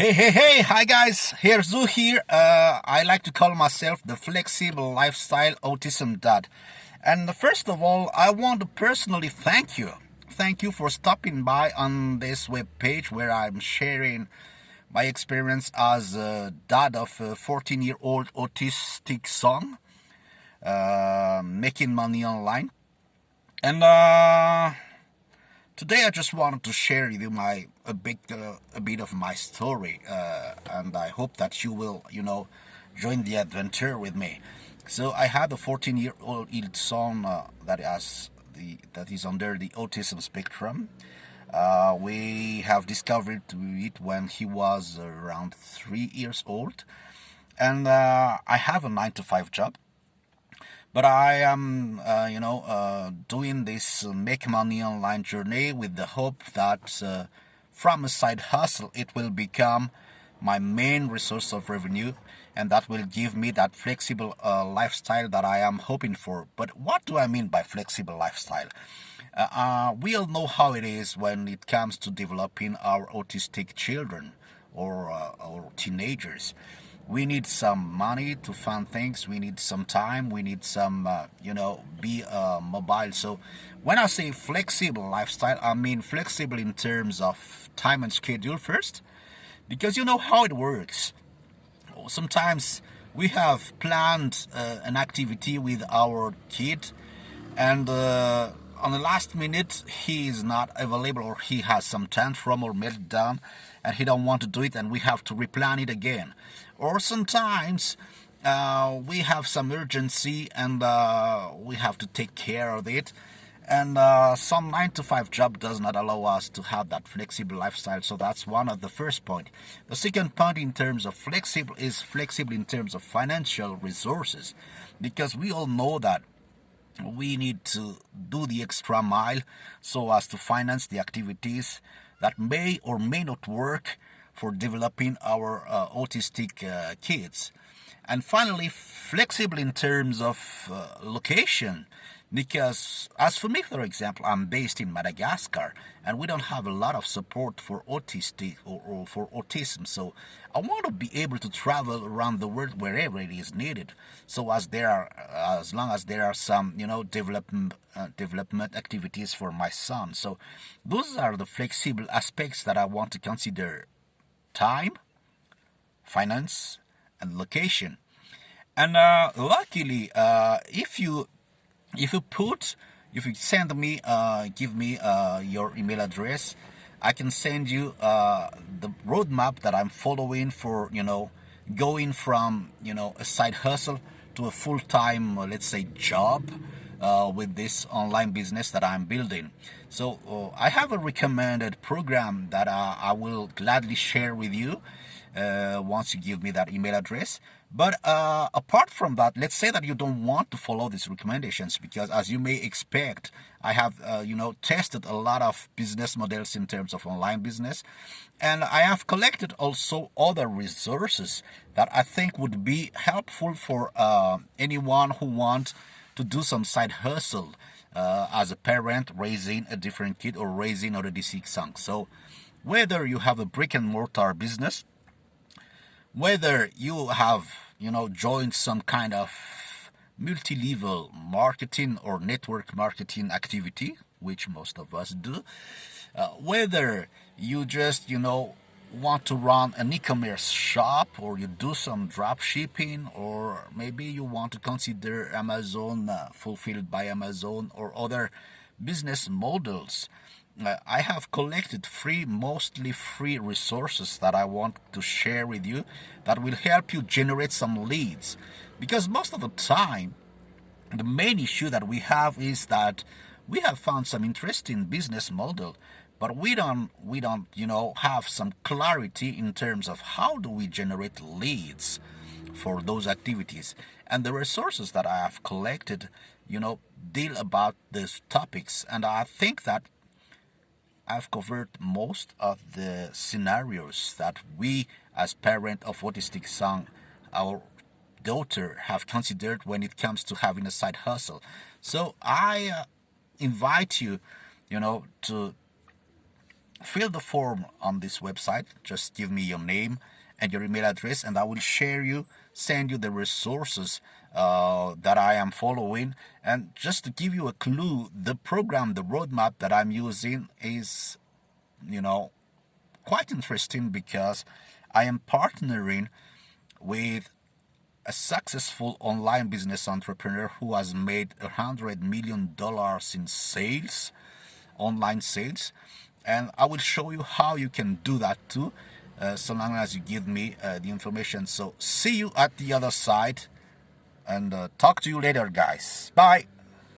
Hey, hey, hey, hi guys, here's Zoo here. Uh, I like to call myself the flexible lifestyle autism dad. And first of all, I want to personally thank you. Thank you for stopping by on this web page where I'm sharing my experience as a dad of a 14 year old autistic son, uh, making money online. And uh, today I just wanted to share with you my a bit uh, a bit of my story, uh, and I hope that you will you know join the adventure with me. So I had a 14 year old son uh, that has the that is under the autism spectrum. Uh, we have discovered it when he was around three years old, and uh, I have a nine to five job but I am, uh, you know, uh, doing this make money online journey with the hope that uh, from a side hustle it will become my main resource of revenue and that will give me that flexible uh, lifestyle that I am hoping for. But what do I mean by flexible lifestyle? Uh, uh, we all know how it is when it comes to developing our autistic children or, or teenagers we need some money to fund things. We need some time. We need some uh, you know be uh, mobile. So when i say flexible lifestyle i mean flexible in terms of time and schedule first. Because you know how it works. Sometimes we have planned uh, an activity with our kid and uh, on the last minute he is not available or he has some tantrum or meltdown and he don't want to do it and we have to replan it again. Or sometimes uh, we have some urgency and uh, we have to take care of it. And uh, some 9 to 5 job does not allow us to have that flexible lifestyle. So that's one of the first point. The second point in terms of flexible is flexible in terms of financial resources. Because we all know that we need to do the extra mile so as to finance the activities that may or may not work for developing our uh, autistic uh, kids. And finally, flexible in terms of uh, location because as for me for example i'm based in madagascar and we don't have a lot of support for autistic or, or, for autism. So i want to be able to travel around the world wherever it is needed. So as there are as long as there are some you know development uh, development activities for my son. So those are the flexible aspects that i want to consider. Time finance and location. And uh, luckily uh, if you if you put if you send me uh, give me uh, your email address I can send you uh, the roadmap that I'm following for you know going from you know a side hustle to a full-time uh, let's say job uh, with this online business that I'm building. So uh, I have a recommended program that I will gladly share with you once you give me that email address but uh, apart from that, let's say that you don't want to follow these recommendations because as you may expect, I have, uh, you know, tested a lot of business models in terms of online business. And I have collected also other resources that I think would be helpful for uh, anyone who wants to do some side hustle uh, as a parent raising a different kid or raising already six sons. So whether you have a brick and mortar business whether you have you know joined some kind of multi-level marketing or network marketing activity which most of us do uh, whether you just you know want to run an e-commerce shop or you do some drop shipping or maybe you want to consider amazon uh, fulfilled by amazon or other business models I have collected free, mostly free resources that I want to share with you that will help you generate some leads. Because most of the time, the main issue that we have is that we have found some interesting business model, but we don't, we don't, you know, have some clarity in terms of how do we generate leads for those activities. And the resources that I have collected, you know, deal about these topics. And I think that I've covered most of the scenarios that we as parent of autistic son, our daughter have considered when it comes to having a side hustle. So I uh, invite you, you know, to fill the form on this website. Just give me your name and your email address, and I will share you, send you the resources uh, that I am following. And just to give you a clue, the program, the roadmap that I'm using is, you know, quite interesting because I am partnering with a successful online business entrepreneur who has made a hundred million dollars in sales, online sales, and I will show you how you can do that too, uh, so long as you give me uh, the information. So see you at the other side, and uh, talk to you later, guys. Bye.